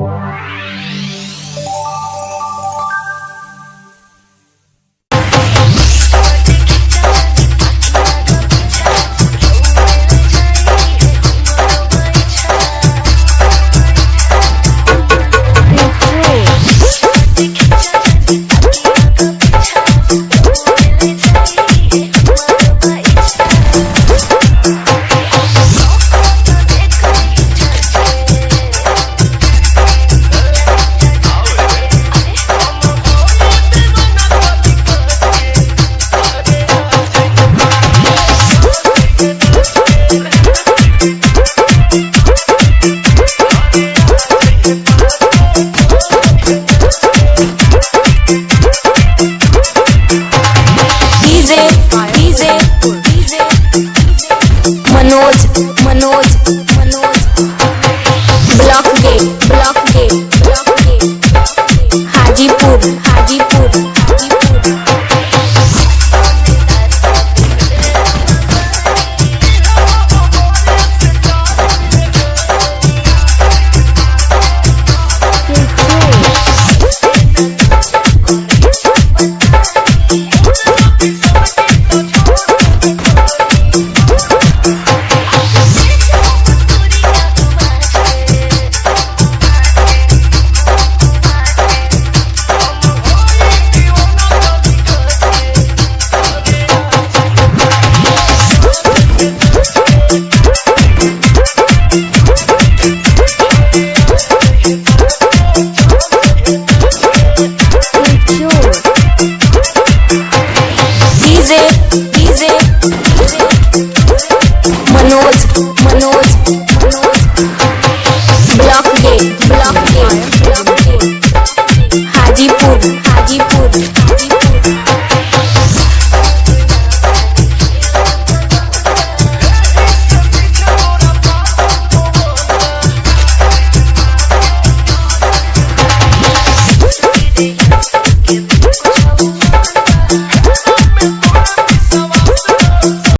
Wow.